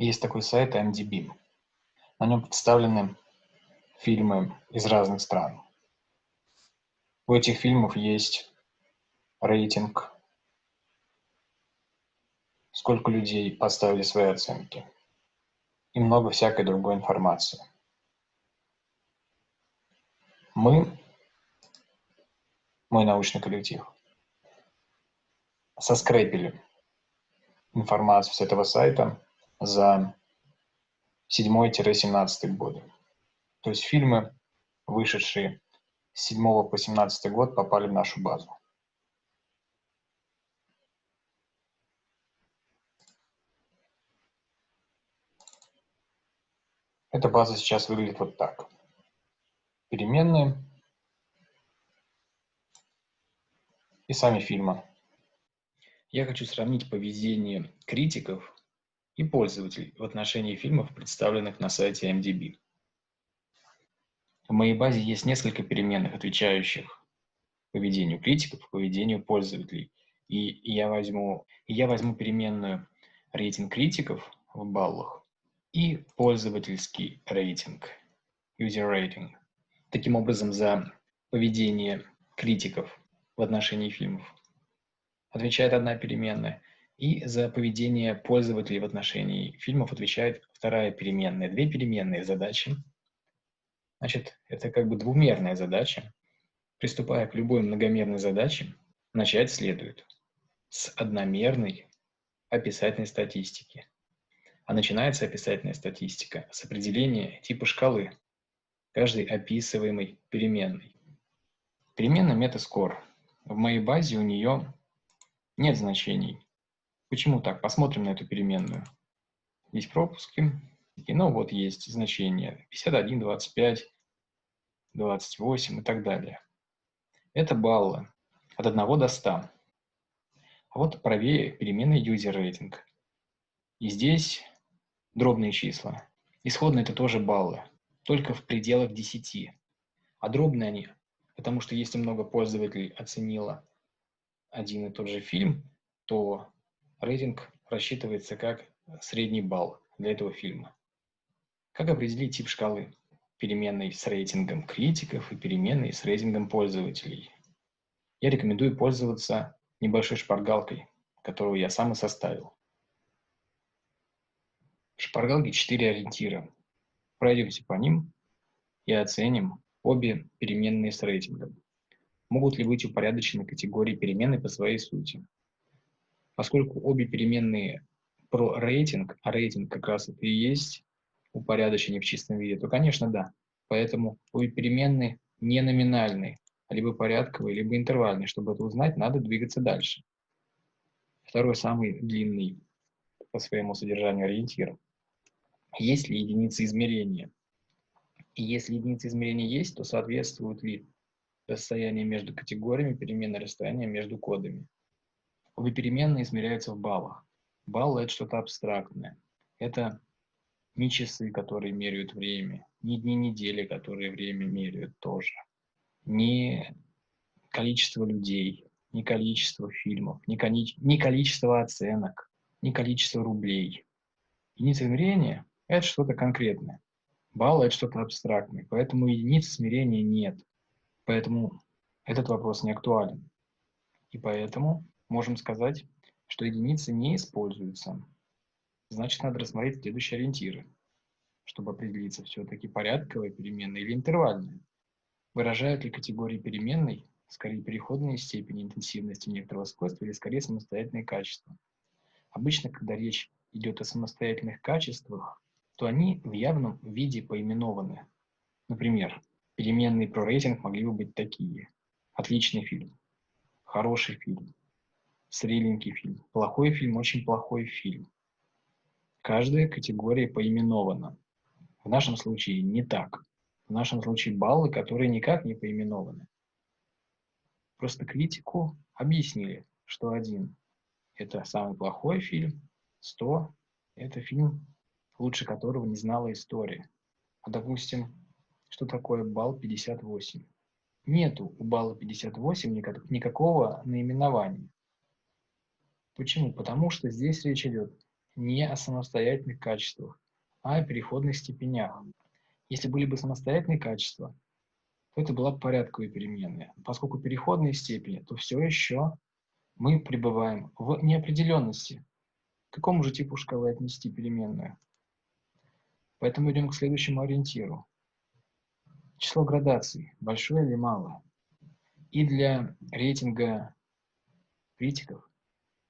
Есть такой сайт IMDb. На нем представлены фильмы из разных стран. У этих фильмов есть рейтинг, сколько людей поставили свои оценки и много всякой другой информации. Мы, мой научный коллектив, соскрепили информацию с этого сайта за 7-17 годы. То есть фильмы, вышедшие с 7 по 17 год, попали в нашу базу. Эта база сейчас выглядит вот так. Переменные и сами фильмы. Я хочу сравнить поведение критиков и пользователей в отношении фильмов, представленных на сайте MDB. В моей базе есть несколько переменных, отвечающих поведению критиков, поведению пользователей. И я возьму, и я возьму переменную рейтинг критиков в баллах и пользовательский рейтинг, user rating. Таким образом, за поведение критиков в отношении фильмов отвечает одна переменная, и за поведение пользователей в отношении фильмов отвечает вторая переменная. Две переменные задачи. Значит, это как бы двумерная задача. Приступая к любой многомерной задаче, начать следует с одномерной описательной статистики. А начинается описательная статистика с определения типа шкалы каждой описываемой переменной. Переменная метаскор. В моей базе у нее нет значений. Почему так? Посмотрим на эту переменную. Есть пропуски. И, ну вот есть значения 51, 25, 28 и так далее. Это баллы от 1 до 100. А вот правее переменная user rating. И здесь дробные числа. Исходно это тоже баллы, только в пределах 10. А дробные они, потому что если много пользователей оценило один и тот же фильм, то рейтинг рассчитывается как средний балл для этого фильма. Как определить тип шкалы? Переменной с рейтингом критиков и переменной с рейтингом пользователей. Я рекомендую пользоваться небольшой шпаргалкой, которую я сам и составил. В шпаргалке 4 ориентира. Пройдемся по ним и оценим обе переменные с рейтингом. Могут ли быть упорядочены категории переменной по своей сути? Поскольку обе переменные про рейтинг, а рейтинг как раз это и есть упорядочение в чистом виде, то, конечно, да. Поэтому обе переменные не номинальные, а либо порядковые, либо интервальные. Чтобы это узнать, надо двигаться дальше. Второй, самый длинный по своему содержанию ориентир. Есть ли единицы измерения? И если единицы измерения есть, то соответствуют ли расстояние между категориями переменной расстояния между кодами? Обе переменные измеряются в баллах. Баллы – это что-то абстрактное. Это не часы, которые меряют время, не дни недели, которые время меряют тоже, не количество людей, не количество фильмов, не, коли... не количество оценок, не количество рублей. Единица измерения – это что-то конкретное. Баллы – это что-то абстрактное, поэтому единицы измерения нет. Поэтому этот вопрос не актуален. И поэтому можем сказать, что единицы не используются. Значит, надо рассмотреть следующие ориентиры, чтобы определиться, все-таки порядковая переменная или интервальная. Выражают ли категории переменной скорее переходные степени интенсивности некоторого свойства или скорее самостоятельные качества. Обычно, когда речь идет о самостоятельных качествах, то они в явном виде поименованы. Например, переменные про рейтинг могли бы быть такие. Отличный фильм, хороший фильм, средненький фильм, плохой фильм, очень плохой фильм. Каждая категория поименована. В нашем случае не так. В нашем случае баллы, которые никак не поименованы. Просто критику объяснили, что один – это самый плохой фильм, 100 – это фильм, лучше которого не знала история. А, допустим, что такое балл 58? Нету у балла 58 никакого наименования. Почему? Потому что здесь речь идет не о самостоятельных качествах, а о переходных степенях. Если были бы самостоятельные качества, то это была бы порядковая переменная. Поскольку переходные степени, то все еще мы пребываем в неопределенности. К какому же типу шкалы отнести переменную? Поэтому идем к следующему ориентиру. Число градаций, большое или малое. И для рейтинга критиков,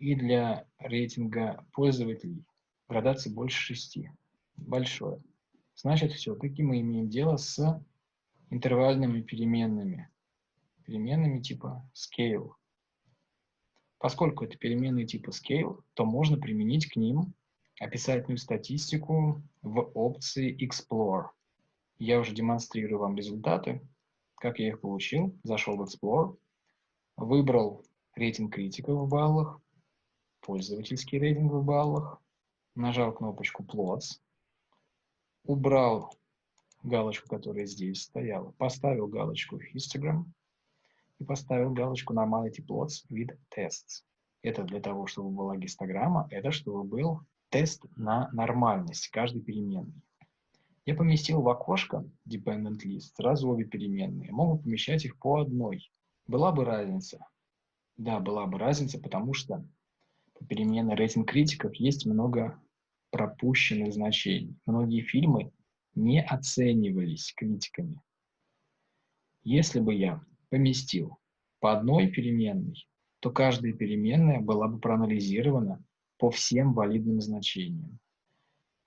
и для рейтинга пользователей градации больше шести. Большое. Значит, все-таки мы имеем дело с интервальными переменными. Переменными типа scale. Поскольку это переменные типа scale, то можно применить к ним описательную статистику в опции Explore. Я уже демонстрирую вам результаты, как я их получил. Зашел в Explore, выбрал рейтинг критиков в баллах, пользовательский рейтинг в баллах, нажал кнопочку Plots, убрал галочку, которая здесь стояла, поставил галочку Histogram и поставил галочку Normality Plots with Tests. Это для того, чтобы была гистограмма, это чтобы был тест на нормальность каждой переменной. Я поместил в окошко Dependent List сразу обе переменные. Могу помещать их по одной. Была бы разница? Да, была бы разница, потому что по переменной рейтинг критиков есть много пропущенных значений. Многие фильмы не оценивались критиками. Если бы я поместил по одной переменной, то каждая переменная была бы проанализирована по всем валидным значениям.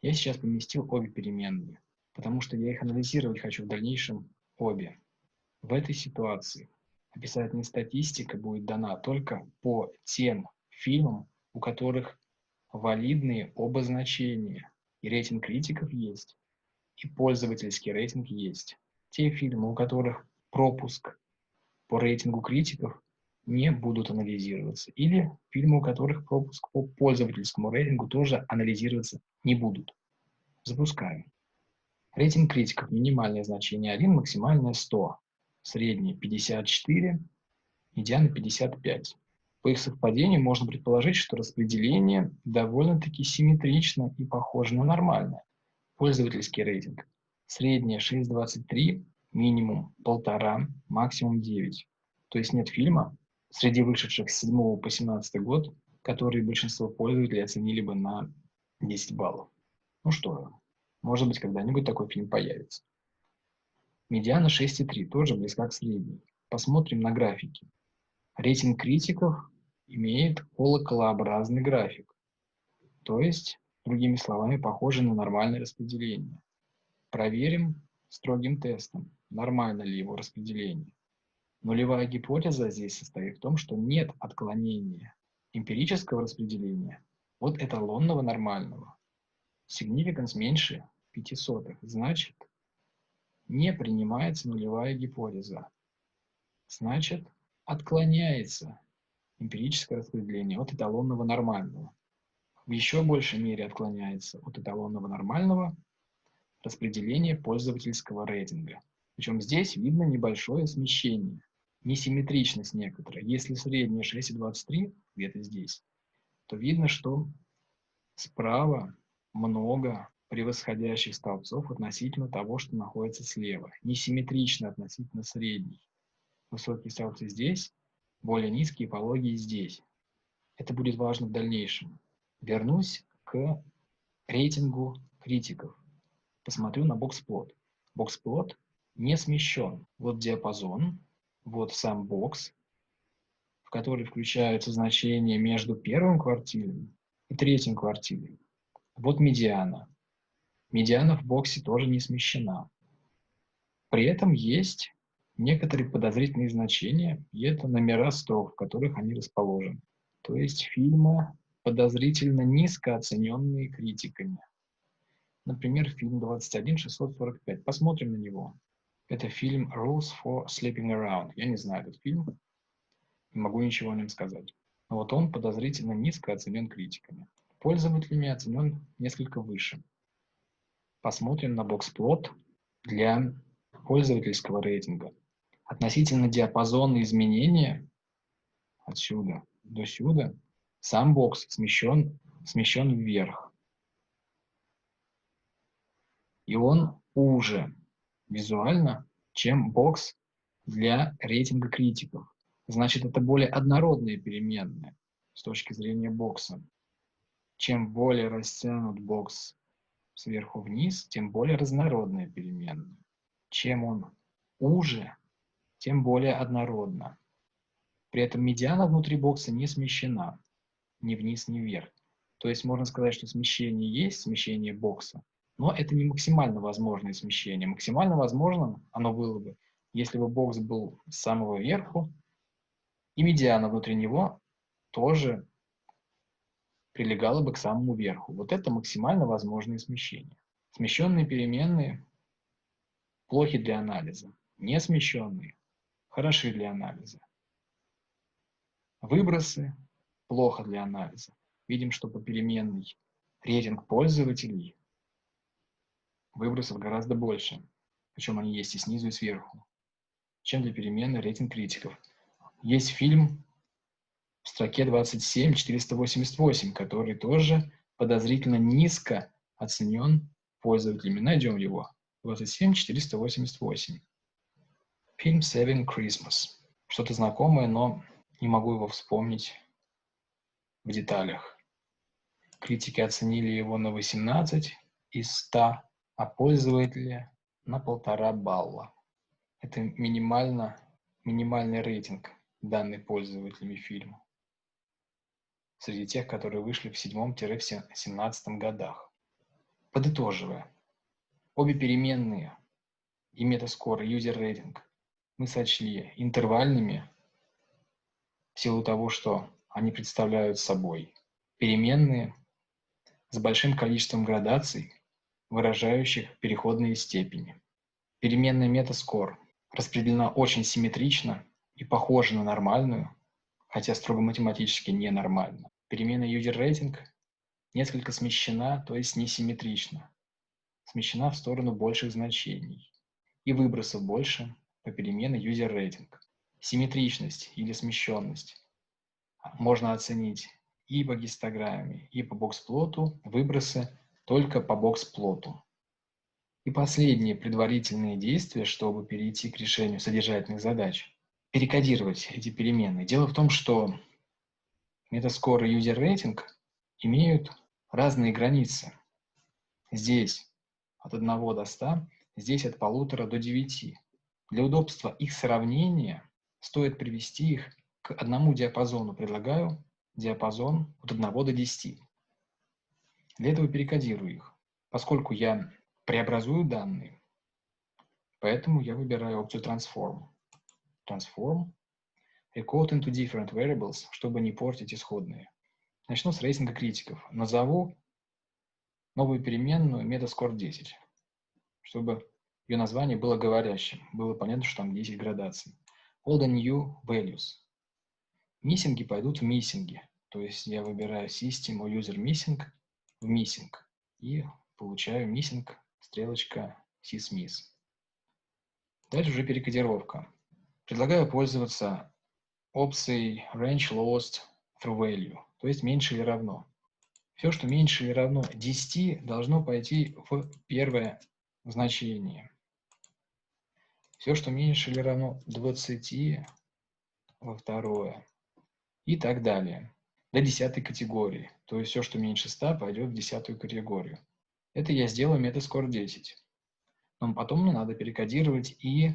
Я сейчас поместил обе переменные, потому что я их анализировать хочу в дальнейшем обе. В этой ситуации описательная статистика будет дана только по тем фильмам, у которых валидные оба значения. И рейтинг критиков есть, и пользовательский рейтинг есть. Те фильмы, у которых пропуск по рейтингу критиков не будут анализироваться. Или фильмы, у которых пропуск по пользовательскому рейтингу тоже анализироваться не будут. Запускаем. Рейтинг критиков. Минимальное значение 1, максимальное 100. Среднее 54, медиана 55. По их совпадению можно предположить, что распределение довольно-таки симметрично и похоже на нормальное. Пользовательский рейтинг. Среднее 6,23, минимум 1,5, максимум 9. То есть нет фильма среди вышедших с 7 по 17 год, которые большинство пользователей оценили бы на 10 баллов. Ну что, может быть, когда-нибудь такой фильм появится. Медиана 6,3, тоже близка к средней. Посмотрим на графики. Рейтинг критиков имеет колоколообразный график. То есть Другими словами, похоже на нормальное распределение. Проверим строгим тестом, нормально ли его распределение. Нулевая гипотеза здесь состоит в том, что нет отклонения эмпирического распределения от эталонного нормального. Significance меньше 0,05. Значит, не принимается нулевая гипотеза. Значит, отклоняется эмпирическое распределение от эталонного нормального в еще большей мере отклоняется от эталонного нормального распределения пользовательского рейтинга. Причем здесь видно небольшое смещение, несимметричность некоторая. Если средняя 6,23, где-то здесь, то видно, что справа много превосходящих столбцов относительно того, что находится слева. Несимметрично относительно средней. Высокие столбцы здесь, более низкие пологие здесь. Это будет важно в дальнейшем. Вернусь к рейтингу критиков. Посмотрю на боксплот. Боксплот не смещен. Вот диапазон, вот сам бокс, в который включаются значения между первым квартилем и третьим квартилем. Вот медиана. Медиана в боксе тоже не смещена. При этом есть некоторые подозрительные значения, и это номера строк, в которых они расположены. То есть фильмы подозрительно низко оцененные критиками. Например, фильм 21645. Посмотрим на него. Это фильм Rules for Sleeping Around. Я не знаю этот фильм, не могу ничего о нем сказать. Но вот он подозрительно низко оценен критиками. Пользователями оценен несколько выше. Посмотрим на боксплот для пользовательского рейтинга. Относительно диапазона изменения отсюда до сюда сам бокс смещен, смещен вверх. и он уже визуально, чем бокс для рейтинга критиков. Значит, это более однородные переменные с точки зрения бокса. Чем более растянут бокс сверху вниз, тем более разнородные переменные. Чем он уже, тем более однородно. При этом медиана внутри бокса не смещена ни вниз, ни вверх. То есть можно сказать, что смещение есть, смещение бокса, но это не максимально возможное смещение. Максимально возможным оно было бы, если бы бокс был с самого верху, и медиана внутри него тоже прилегала бы к самому верху. Вот это максимально возможное смещение. Смещенные переменные плохи для анализа. Не смещенные хороши для анализа. Выбросы плохо для анализа. Видим, что по переменной рейтинг пользователей выбросов гораздо больше. Причем они есть и снизу, и сверху, чем для переменной рейтинг критиков. Есть фильм в строке 27488, который тоже подозрительно низко оценен пользователями. Найдем его. 27488. Фильм Seven Christmas. Что-то знакомое, но не могу его вспомнить в деталях. Критики оценили его на 18 из 100, а пользователи на полтора балла. Это минимально, минимальный рейтинг, данный пользователями фильма среди тех, которые вышли в 7-17 годах. Подытоживая, обе переменные и метаскор, и user rating мы сочли интервальными в силу того, что они представляют собой переменные с большим количеством градаций, выражающих переходные степени. Переменная метаскор распределена очень симметрично и похожа на нормальную, хотя строго математически ненормально. Перемена user rating несколько смещена, то есть несимметрично. Смещена в сторону больших значений. И выбросов больше по перемене user rating. Симметричность или смещенность можно оценить и по гистограмме, и по бокс-плоту, выбросы только по бокс-плоту. И последние предварительные действия, чтобы перейти к решению содержательных задач. Перекодировать эти переменные. Дело в том, что Метаскор и user rating имеют разные границы. Здесь от 1 до 100, здесь от 1,5 до 9. Для удобства их сравнения стоит привести их к одному диапазону. Предлагаю диапазон от 1 до 10. Для этого перекодирую их. Поскольку я преобразую данные, поэтому я выбираю опцию Transform. Transform Recode into different variables, чтобы не портить исходные. Начну с рейтинга критиков. Назову новую переменную Metascore 10, чтобы ее название было говорящим. Было понятно, что там 10 градаций. All the new values. Миссинги пойдут в миссинги. То есть я выбираю System or User Missing в Missing. И получаю Missing, стрелочка sysmiss. Дальше уже перекодировка. Предлагаю пользоваться опцией range lost through value, то есть меньше или равно. Все, что меньше или равно 10, должно пойти в первое значение. Все, что меньше или равно 20, во второе. И так далее. До десятой категории. То есть все, что меньше 100, пойдет в десятую категорию. Это я сделаю метасcore 10. Но потом мне надо перекодировать и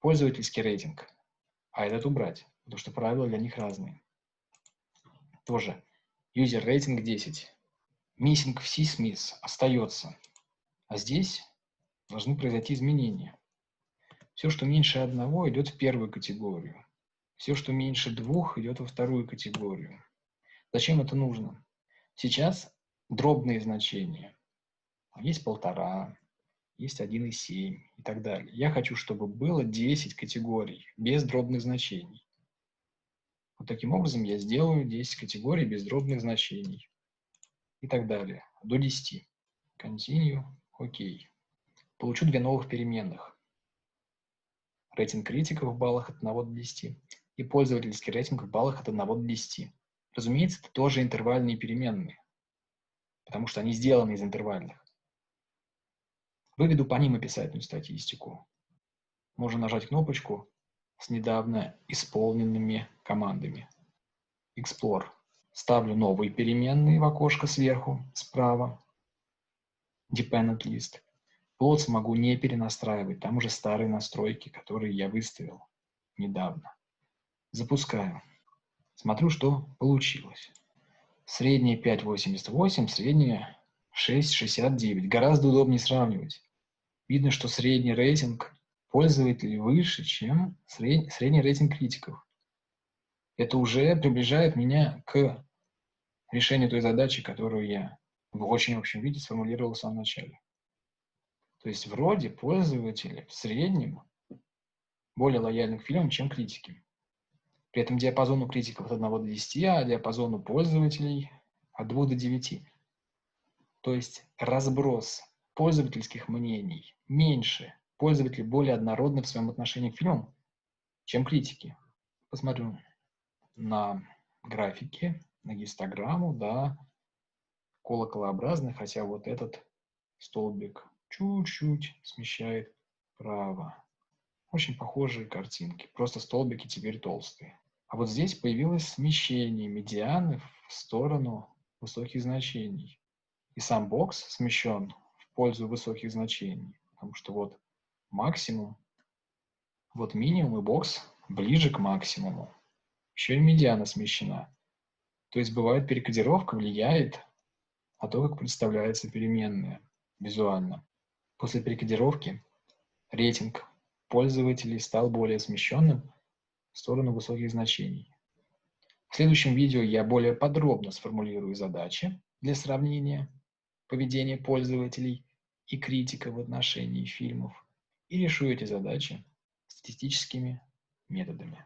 пользовательский рейтинг. А этот убрать потому что правила для них разные. Тоже user rating 10. Missing в CSMIS остается, а здесь должны произойти изменения. Все, что меньше одного, идет в первую категорию. Все, что меньше двух, идет во вторую категорию. Зачем это нужно? Сейчас дробные значения. Есть полтора, есть 1,7 и так далее. Я хочу, чтобы было 10 категорий без дробных значений. Вот таким образом я сделаю 10 категорий без дробных значений и так далее, до 10. Continue, OK. Получу две новых переменных. Рейтинг критиков в баллах от 1 до 10 и пользовательский рейтинг в баллах от 1 до 10. Разумеется, это тоже интервальные переменные, потому что они сделаны из интервальных. Выведу по ним описательную статистику. Можно нажать кнопочку с недавно исполненными командами. Explore. Ставлю новые переменные в окошко сверху, справа. Dependent List. Plots могу не перенастраивать, там уже старые настройки, которые я выставил недавно. Запускаю. Смотрю, что получилось. Среднее 5,88, среднее 6,69. Гораздо удобнее сравнивать. Видно, что средний рейтинг пользователей выше, чем сред... средний рейтинг критиков. Это уже приближает меня к решению той задачи, которую я в очень общем виде сформулировал в самом начале. То есть вроде пользователи в среднем более лояльны к фильмам, чем критики. При этом диапазон у критиков от 1 до 10, а диапазон у пользователей от 2 до 9. То есть разброс пользовательских мнений меньше, пользователи более однородны в своем отношении к фильмам, чем критики. Посмотрю на графике, на гистограмму, да, колоколообразный, хотя вот этот столбик чуть-чуть смещает вправо. Очень похожие картинки, просто столбики теперь толстые. А вот здесь появилось смещение медианы в сторону высоких значений. И сам бокс смещен в пользу высоких значений, потому что вот максимум, вот минимум и бокс ближе к максимуму. Еще и медиана смещена. То есть бывает перекодировка влияет на то, как представляется переменная визуально. После перекодировки рейтинг пользователей стал более смещенным в сторону высоких значений. В следующем видео я более подробно сформулирую задачи для сравнения поведения пользователей и критика в отношении фильмов и решу эти задачи статистическими методами.